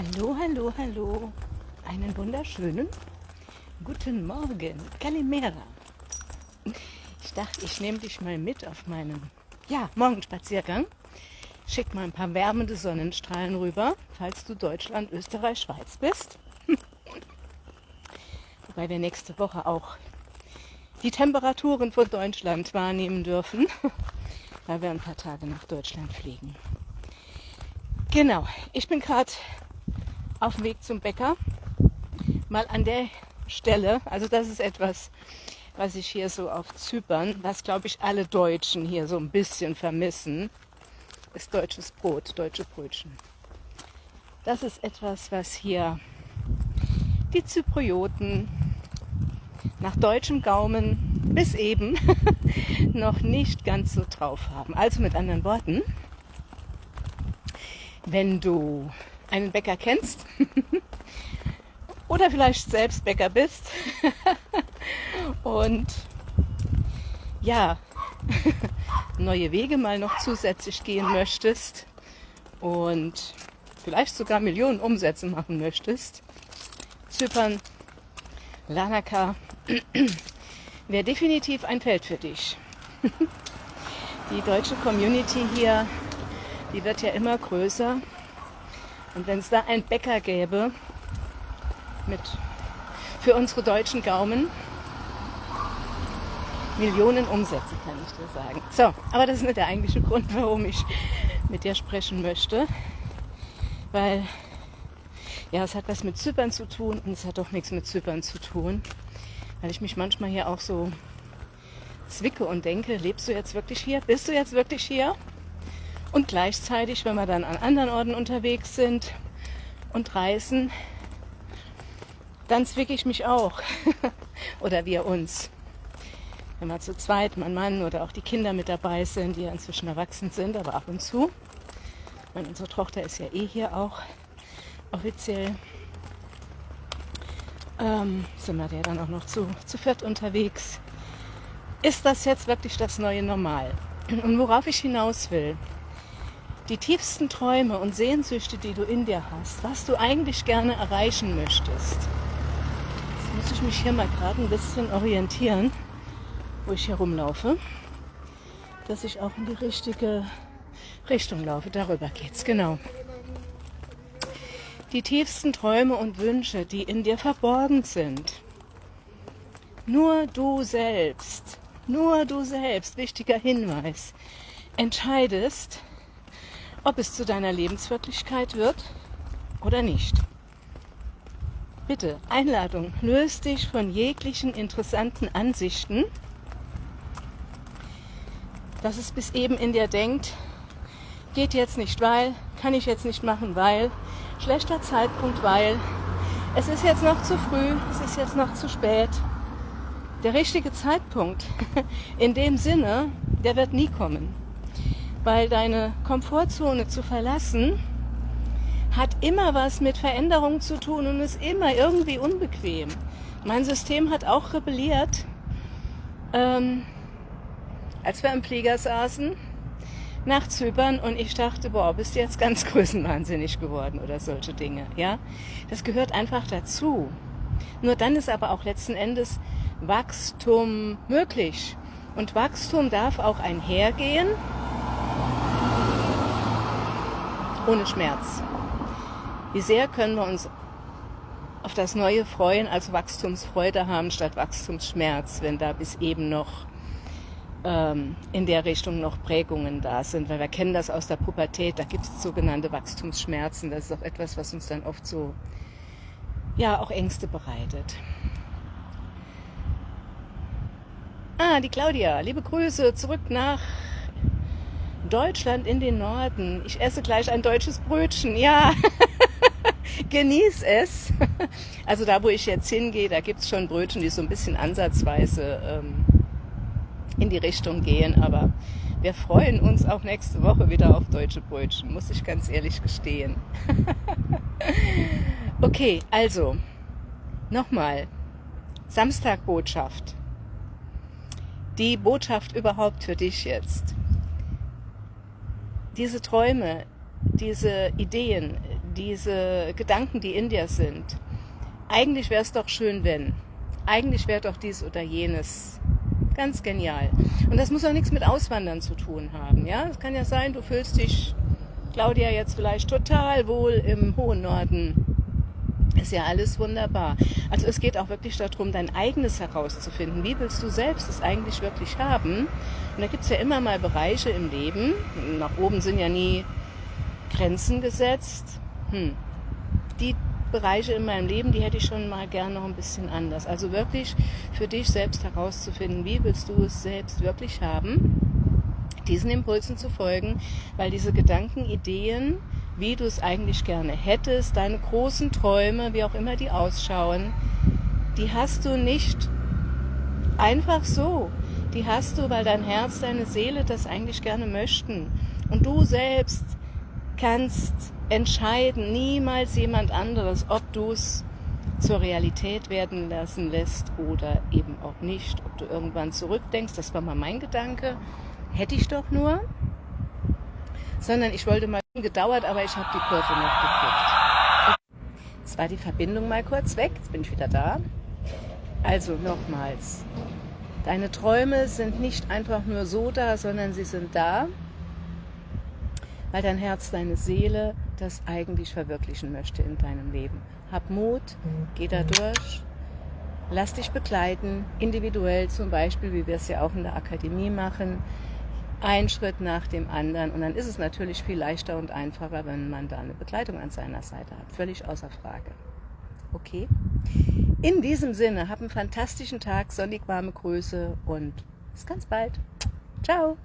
Hallo, hallo, hallo. Einen wunderschönen guten Morgen. Kalimera. Ich dachte, ich nehme dich mal mit auf meinen ja, Morgenspaziergang. Schick mal ein paar wärmende Sonnenstrahlen rüber, falls du Deutschland, Österreich, Schweiz bist. Wobei wir nächste Woche auch die Temperaturen von Deutschland wahrnehmen dürfen, weil wir ein paar Tage nach Deutschland fliegen. Genau, ich bin gerade auf dem Weg zum Bäcker. Mal an der Stelle, also das ist etwas, was ich hier so auf Zypern, was glaube ich alle Deutschen hier so ein bisschen vermissen, ist deutsches Brot, deutsche Brötchen. Das ist etwas, was hier die Zyprioten nach deutschem Gaumen bis eben noch nicht ganz so drauf haben. Also mit anderen Worten, wenn du einen Bäcker kennst oder vielleicht selbst Bäcker bist und ja, neue Wege mal noch zusätzlich gehen möchtest und vielleicht sogar Millionen Umsätze machen möchtest, Zypern, Lanaka wäre definitiv ein Feld für dich. Die deutsche Community hier, die wird ja immer größer. Und wenn es da einen Bäcker gäbe, mit für unsere deutschen Gaumen, Millionen Umsätze, kann ich dir sagen. So, aber das ist nicht der eigentliche Grund, warum ich mit dir sprechen möchte. Weil, ja, es hat was mit Zypern zu tun und es hat doch nichts mit Zypern zu tun. Weil ich mich manchmal hier auch so zwicke und denke, lebst du jetzt wirklich hier? Bist du jetzt wirklich hier? Und gleichzeitig, wenn wir dann an anderen Orten unterwegs sind und reisen, dann zwicke ich mich auch. oder wir uns. Wenn wir zu zweit, mein Mann oder auch die Kinder mit dabei sind, die ja inzwischen erwachsen sind, aber ab und zu. Meine, unsere Tochter ist ja eh hier auch offiziell. Ähm, sind wir ja dann auch noch zu, zu viert unterwegs. Ist das jetzt wirklich das neue Normal? Und worauf ich hinaus will, die tiefsten Träume und Sehnsüchte, die du in dir hast, was du eigentlich gerne erreichen möchtest. Jetzt muss ich mich hier mal gerade ein bisschen orientieren, wo ich hier rumlaufe, dass ich auch in die richtige Richtung laufe. Darüber geht's, genau. Die tiefsten Träume und Wünsche, die in dir verborgen sind. Nur du selbst, nur du selbst, wichtiger Hinweis, entscheidest, ob es zu deiner Lebenswirklichkeit wird oder nicht. Bitte, Einladung, löst dich von jeglichen interessanten Ansichten, dass es bis eben in dir denkt, geht jetzt nicht, weil, kann ich jetzt nicht machen, weil, schlechter Zeitpunkt, weil, es ist jetzt noch zu früh, es ist jetzt noch zu spät. Der richtige Zeitpunkt, in dem Sinne, der wird nie kommen weil deine Komfortzone zu verlassen hat immer was mit Veränderung zu tun und ist immer irgendwie unbequem. Mein System hat auch rebelliert, ähm, als wir im Flieger saßen nach Zypern und ich dachte, boah, bist du jetzt ganz größenwahnsinnig geworden oder solche Dinge. Ja, das gehört einfach dazu. Nur dann ist aber auch letzten Endes Wachstum möglich. Und Wachstum darf auch einhergehen ohne Schmerz. Wie sehr können wir uns auf das Neue freuen, also Wachstumsfreude haben statt Wachstumsschmerz, wenn da bis eben noch ähm, in der Richtung noch Prägungen da sind, weil wir kennen das aus der Pubertät, da gibt es sogenannte Wachstumsschmerzen, das ist auch etwas, was uns dann oft so, ja, auch Ängste bereitet. Ah, die Claudia, liebe Grüße zurück nach Deutschland in den Norden. Ich esse gleich ein deutsches Brötchen. Ja, genieß es. Also da, wo ich jetzt hingehe, da gibt es schon Brötchen, die so ein bisschen ansatzweise ähm, in die Richtung gehen. Aber wir freuen uns auch nächste Woche wieder auf deutsche Brötchen, muss ich ganz ehrlich gestehen. okay, also nochmal. Samstagbotschaft. Die Botschaft überhaupt für dich jetzt diese Träume, diese Ideen, diese Gedanken, die in dir sind. Eigentlich wäre es doch schön, wenn. Eigentlich wäre doch dies oder jenes. Ganz genial. Und das muss auch nichts mit Auswandern zu tun haben. Ja, es kann ja sein, du fühlst dich, Claudia, jetzt vielleicht total wohl im hohen Norden. Ist ja alles wunderbar. Also es geht auch wirklich darum, dein eigenes herauszufinden. Wie willst du selbst es eigentlich wirklich haben? Und da gibt es ja immer mal Bereiche im Leben. Nach oben sind ja nie Grenzen gesetzt. Hm. Die Bereiche in meinem Leben, die hätte ich schon mal gern noch ein bisschen anders. Also wirklich für dich selbst herauszufinden, wie willst du es selbst wirklich haben, diesen Impulsen zu folgen, weil diese Gedanken, Ideen, wie du es eigentlich gerne hättest, deine großen Träume, wie auch immer die ausschauen, die hast du nicht einfach so. Die hast du, weil dein Herz, deine Seele das eigentlich gerne möchten. Und du selbst kannst entscheiden, niemals jemand anderes, ob du es zur Realität werden lassen lässt oder eben auch nicht. Ob du irgendwann zurückdenkst, das war mal mein Gedanke, hätte ich doch nur. Sondern ich wollte mal gedauert, aber ich habe die Kurve noch gekriegt. Jetzt war die Verbindung mal kurz weg, jetzt bin ich wieder da. Also nochmals, deine Träume sind nicht einfach nur so da, sondern sie sind da, weil dein Herz, deine Seele das eigentlich verwirklichen möchte in deinem Leben. Hab Mut, geh da durch, lass dich begleiten, individuell zum Beispiel, wie wir es ja auch in der Akademie machen, ein Schritt nach dem anderen. Und dann ist es natürlich viel leichter und einfacher, wenn man da eine Begleitung an seiner Seite hat. Völlig außer Frage. Okay? In diesem Sinne, hab einen fantastischen Tag, sonnig warme Grüße und bis ganz bald. Ciao!